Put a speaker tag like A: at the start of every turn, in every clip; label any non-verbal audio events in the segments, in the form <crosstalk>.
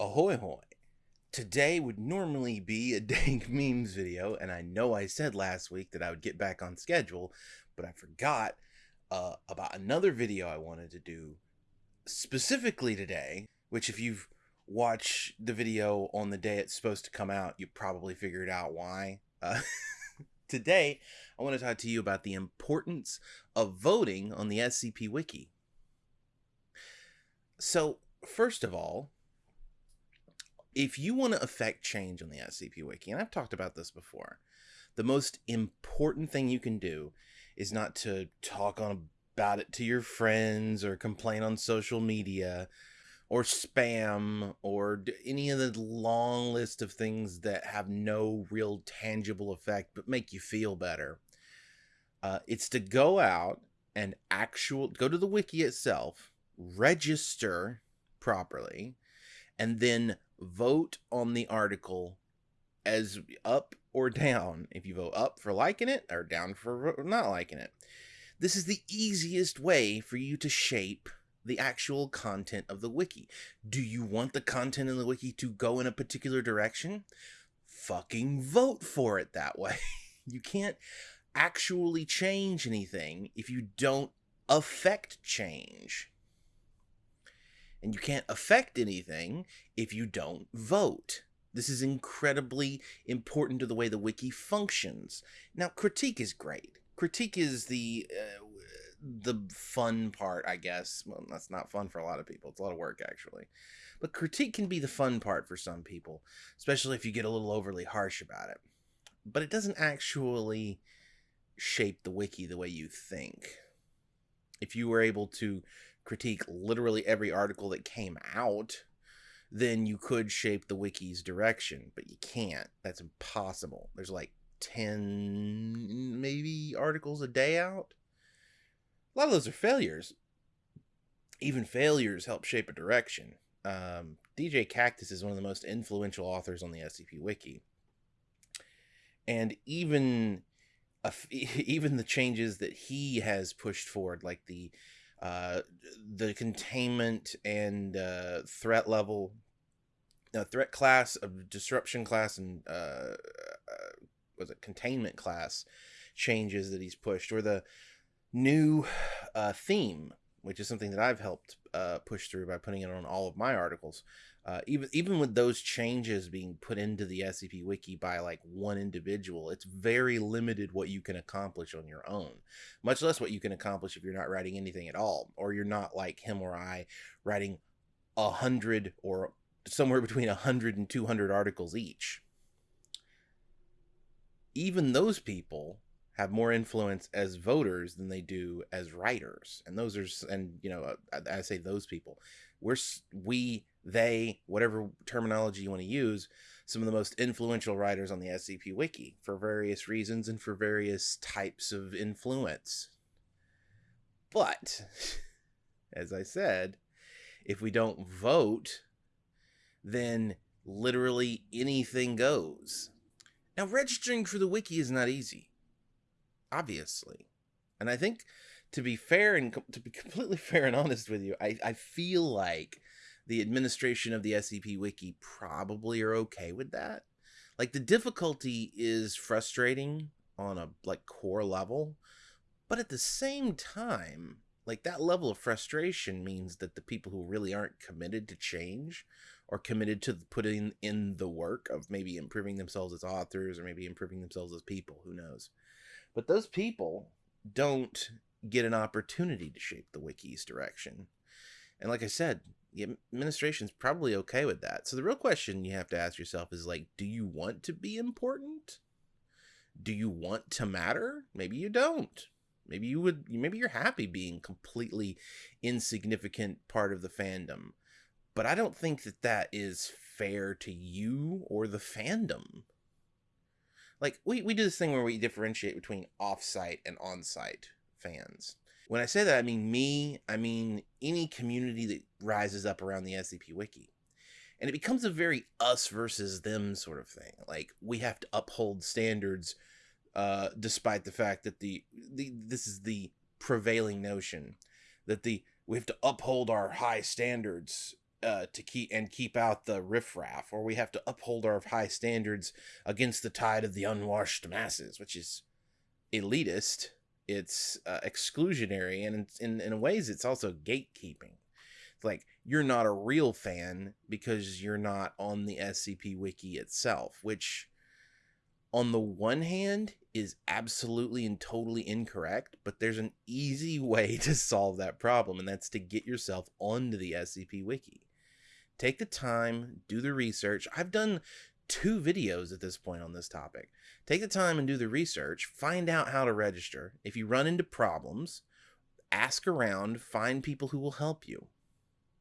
A: Ahoy hoy. Today would normally be a <laughs> dank memes video, and I know I said last week that I would get back on schedule, but I forgot uh, about another video I wanted to do specifically today, which if you've watched the video on the day it's supposed to come out, you probably figured out why. Uh, <laughs> today, I want to talk to you about the importance of voting on the SCP Wiki. So, first of all, if you want to affect change on the SCP Wiki, and I've talked about this before, the most important thing you can do is not to talk on about it to your friends or complain on social media or spam or any of the long list of things that have no real tangible effect but make you feel better. Uh, it's to go out and actual go to the wiki itself, register properly, and then vote on the article as up or down. If you vote up for liking it or down for not liking it. This is the easiest way for you to shape the actual content of the wiki. Do you want the content in the wiki to go in a particular direction? Fucking vote for it that way. <laughs> you can't actually change anything if you don't affect change. And you can't affect anything if you don't vote. This is incredibly important to the way the wiki functions. Now, critique is great. Critique is the uh, the fun part, I guess. Well, that's not fun for a lot of people. It's a lot of work, actually. But critique can be the fun part for some people, especially if you get a little overly harsh about it. But it doesn't actually shape the wiki the way you think. If you were able to critique literally every article that came out, then you could shape the wiki's direction, but you can't. That's impossible. There's like 10 maybe articles a day out. A lot of those are failures. Even failures help shape a direction. Um, DJ Kaktus is one of the most influential authors on the SCP Wiki. And even <laughs> even the changes that he has pushed forward, like the uh, the containment and uh, threat level, uh, threat class disruption class and uh, uh, was it containment class changes that he's pushed, or the new theme, which is something that I've helped push through by putting it on all of my articles. Uh, even even with those changes being put into the SCP Wiki by like one individual, it's very limited what you can accomplish on your own. Much less what you can accomplish if you're not writing anything at all, or you're not like him or I writing a hundred or somewhere between a hundred and two hundred articles each. Even those people have more influence as voters than they do as writers. And those are and you know uh, I, I, say those people. We're we they whatever terminology you want to use some of the most influential writers on the scp wiki for various reasons and for various types of influence. But <laughs> as i said if we don't vote then literally anything goes. Now registering for the wiki is not easy obviously. And I think to be fair and to be <laughs> completely fair and honest with you, I, I feel like the administration of the SCP Wiki probably are okay with that. Like the difficulty is frustrating on a like core level, but at the same time, like that level of frustration means that the people who really aren't committed to change or committed to putting in the work of maybe improving themselves as authors or maybe improving themselves as people, who knows but those people don't get an opportunity to shape the wiki's direction. And like I said, the administration's probably okay with that. So the real question you have to ask yourself is like, do you want to be important? Do you want to matter? Maybe you don't. Maybe you would maybe you're happy being completely insignificant part of the fandom. But I don't think that that is fair to you or the fandom like we, we do this thing where we differentiate between off-site and on-site fans. When i say that i mean me i mean any community that rises up around the scp wiki. And it becomes a very us versus them sort of thing. Like we have to uphold standards uh, despite the fact that the, the this is the prevailing notion that the we have to uphold our high standards uh, to keep and keep out the riffraff, or we have to uphold our high standards against the tide of the unwashed masses, which is elitist. It's uh, exclusionary, and in, in ways, it's also gatekeeping. It's like you're not a real fan because you're not on the SCP wiki itself, which on the one hand is absolutely and totally incorrect, but there's an easy way <laughs> to solve that problem, and that's to get yourself onto the SCP Wiki. Take the time, do the research. I've done two videos at this point on this topic. Take the time and do the research, find out how to register. If you run into problems, ask around, find people who will help you.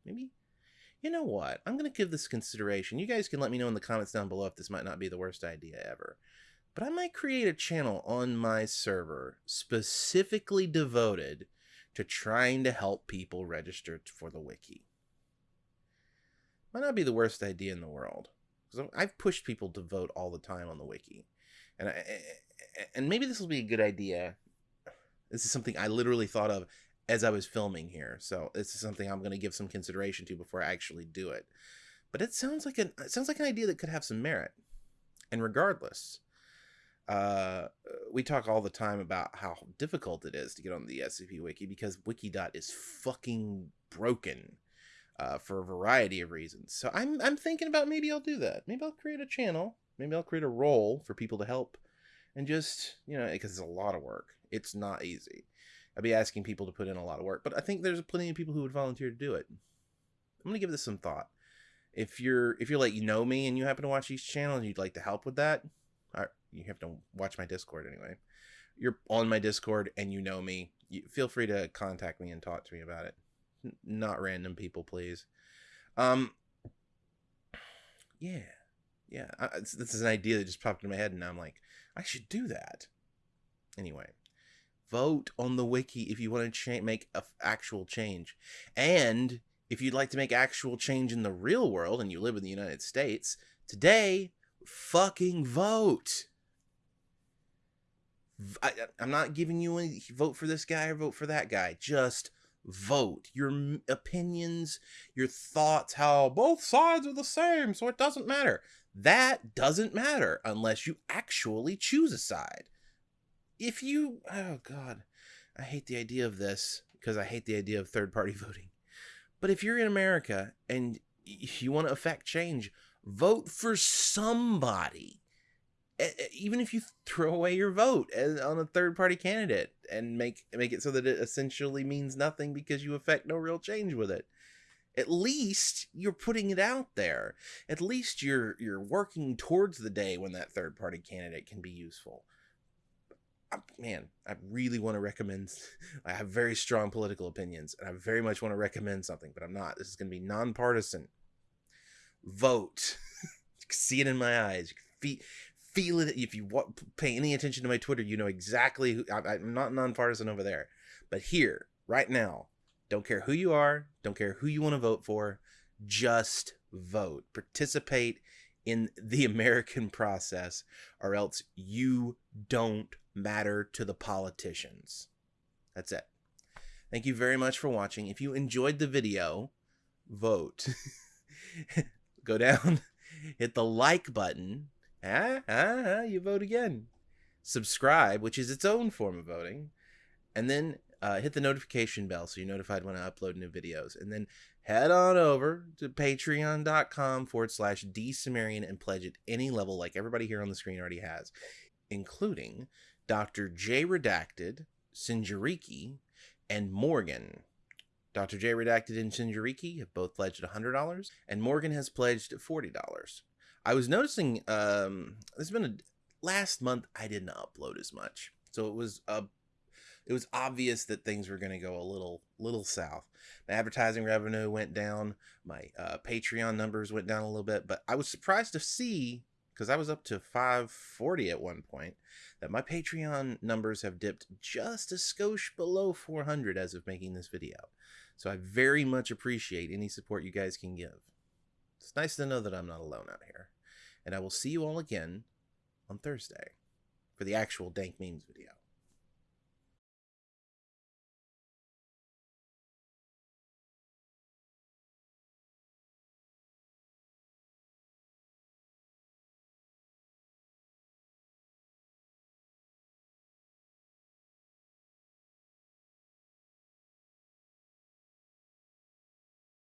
A: Maybe, you know what? I'm going to give this consideration. You guys can let me know in the comments down below if this might not be the worst idea ever but I might create a channel on my server specifically devoted to trying to help people register for the wiki. Might not be the worst idea in the world. Because I've pushed people to vote all the time on the wiki. And I, and maybe this will be a good idea. This is something I literally thought of as I was filming here. So this is something I'm going to give some consideration to before I actually do it. But it sounds like an it sounds like an idea that could have some merit. And regardless, uh, we talk all the time about how difficult it is to get on the SCP Wiki because Wikidot is fucking broken uh, for a variety of reasons. So I'm I'm thinking about maybe I'll do that. Maybe I'll create a channel. Maybe I'll create a role for people to help, and just you know because it's a lot of work. It's not easy. I'd be asking people to put in a lot of work, but I think there's plenty of people who would volunteer to do it. I'm gonna give this some thought. If you're if you're like you know me and you happen to watch these channels and you'd like to help with that, you have to watch my Discord anyway. You're on my Discord and you know me. You, feel free to contact me and talk to me about it. Not random people, please. Um, yeah, yeah. I, this is an idea that just popped in my head, and I'm like, I should do that. Anyway, vote on the wiki if you want to cha- make a f- actual change, and if you'd like to make actual change in the real world and you live in the United States today, fucking vote. I, am not giving you any vote for this guy or vote for that guy. Just vote. Your opinions, your thoughts, how both sides are the same, so it doesn't matter. That doesn't matter unless you actually choose a side. If you, oh God, I hate the idea of this because I hate the idea of third party <laughs> voting. But if you're in America and you want to affect change, vote for somebody even if you throw away your vote on a third party candidate and make make it so that it essentially means nothing because you affect no real change with it. At least you're putting it out there. At least you're you're working towards the day when that third party candidate can be useful. I, man i really want to recommend i have very strong political opinions and i very much want to recommend something but i'm not. This is going to be nonpartisan. Vote. <laughs> See it in my eyes feel it. If you pay any attention to my Twitter, you know exactly who I, I'm not nonpartisan over there. But here, right now, don't care who you are, don't care who you want to vote for, just vote. Participate in the <laughs> American process, or else you don't matter to the politicians. That's it. Thank you very much for watching. If you enjoyed the video, vote. <laughs> Go down, <laughs> hit the like button, ah, ah, ah, you vote again. Subscribe, which is its own form of voting, and then uh, hit the notification bell so you're notified when I upload new videos. And then head on over to patreon.com forward slash dsumerian and pledge at any level like everybody here on the screen already has, including Dr. J Redacted, Sinjariki, and Morgan. Dr. J Redacted and Sinjariki have both pledged $100, and Morgan has pledged $40. I was noticing um there's been a last month I didn't upload as much. So it was a uh, it was obvious that things were going to go a little little south. My advertising revenue went down, my uh, Patreon numbers went down a little bit, but I was surprised to see because I was up to 540 at one point that my Patreon numbers have dipped just a skosh below 400 as of making this video. So I very much appreciate any support you guys can give. It's nice to know that I'm not alone out here. And I will see you all again on Thursday for the actual Dank Memes video.